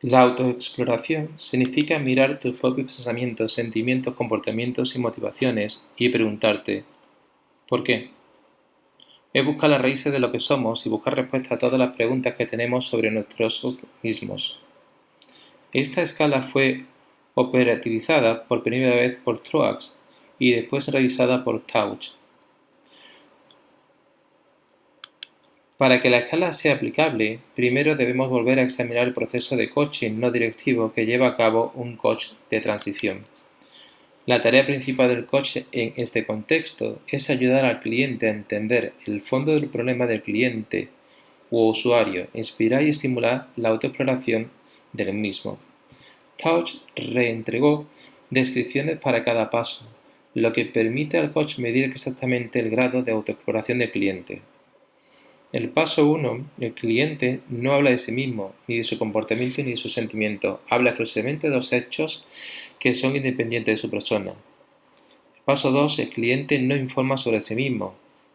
La autoexploración significa mirar tus propios pensamientos, sentimientos, comportamientos y motivaciones y preguntarte ¿por qué? Es buscar las raíces de lo que somos y buscar respuestas a todas las preguntas que tenemos sobre nosotros mismos. Esta escala fue operativizada por primera vez por Truax y después revisada por Tauch Para que la escala sea aplicable, primero debemos volver a examinar el proceso de coaching no directivo que lleva a cabo un coach de transición. La tarea principal del coach en este contexto es ayudar al cliente a entender el fondo del problema del cliente u usuario, inspirar y estimular la autoexploración del mismo. Touch reentregó descripciones para cada paso, lo que permite al coach medir exactamente el grado de autoexploración del cliente. El paso 1. El cliente no habla de sí mismo, ni de su comportamiento ni de sus sentimientos. Habla exclusivamente de los hechos que son independientes de su persona. El paso 2. El cliente no informa sobre sí mismo,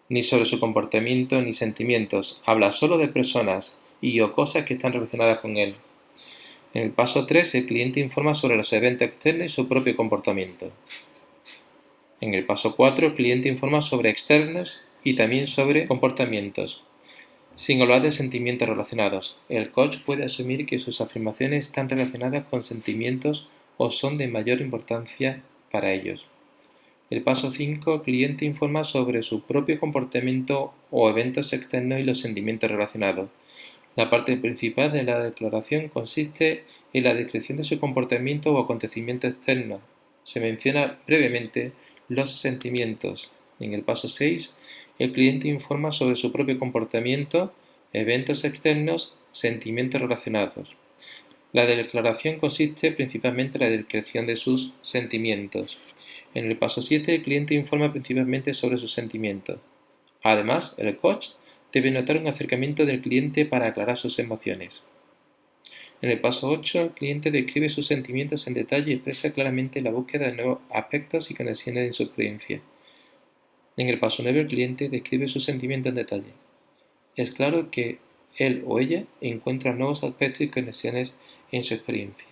ni sobre su comportamiento ni sentimientos. Habla solo de personas y o cosas que están relacionadas con él. En el paso 3. El cliente informa sobre los eventos externos y su propio comportamiento. En el paso 4. El cliente informa sobre externos y también sobre comportamientos. Sin hablar de sentimientos relacionados, el coach puede asumir que sus afirmaciones están relacionadas con sentimientos o son de mayor importancia para ellos. El paso 5. El cliente informa sobre su propio comportamiento o eventos externos y los sentimientos relacionados. La parte principal de la declaración consiste en la descripción de su comportamiento o acontecimiento externo. Se menciona brevemente los sentimientos. En el paso 6 el cliente informa sobre su propio comportamiento, eventos externos, sentimientos relacionados. La declaración consiste principalmente en la descripción de sus sentimientos. En el paso 7, el cliente informa principalmente sobre sus sentimientos. Además, el coach debe notar un acercamiento del cliente para aclarar sus emociones. En el paso 8, el cliente describe sus sentimientos en detalle y expresa claramente la búsqueda de nuevos aspectos y conexiones en su experiencia. En el paso 9 el cliente describe sus sentimientos en detalle. Es claro que él o ella encuentra nuevos aspectos y conexiones en su experiencia.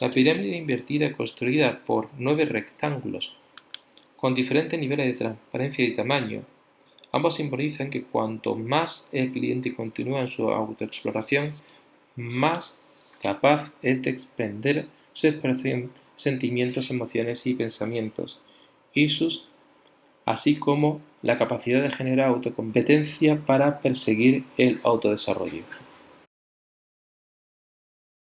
La pirámide invertida construida por nueve rectángulos con diferentes niveles de transparencia y tamaño, ambos simbolizan que cuanto más el cliente continúa en su autoexploración, más capaz es de expender su expresión, sentimientos, emociones y pensamientos, y sus así como la capacidad de generar autocompetencia para perseguir el autodesarrollo.